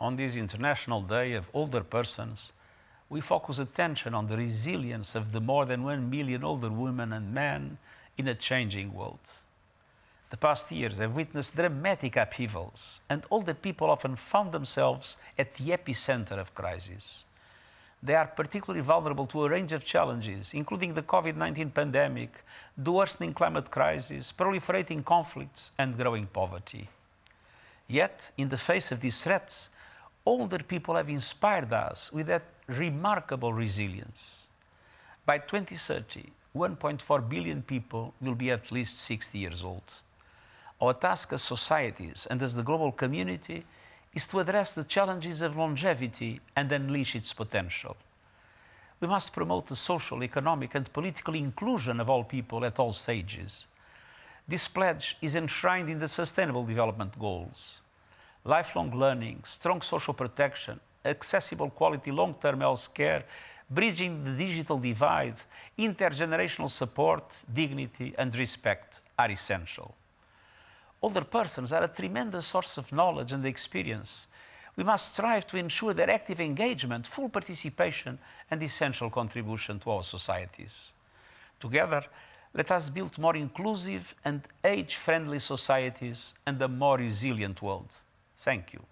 on this International Day of Older Persons, we focus attention on the resilience of the more than one million older women and men in a changing world. The past years have witnessed dramatic upheavals, and older people often found themselves at the epicenter of crisis. They are particularly vulnerable to a range of challenges, including the COVID 19 pandemic, the worsening climate crisis, proliferating conflicts, and growing poverty. Yet, in the face of these threats, older people have inspired us with that remarkable resilience. By 2030, 1.4 billion people will be at least 60 years old. Our task as societies and as the global community is to address the challenges of longevity and unleash its potential. We must promote the social, economic, and political inclusion of all people at all stages. This pledge is enshrined in the Sustainable Development Goals. Lifelong learning, strong social protection, accessible quality long-term health care, bridging the digital divide, intergenerational support, dignity and respect are essential. Older persons are a tremendous source of knowledge and experience. We must strive to ensure their active engagement, full participation and essential contribution to our societies. Together, let us build more inclusive and age-friendly societies and a more resilient world. Thank you.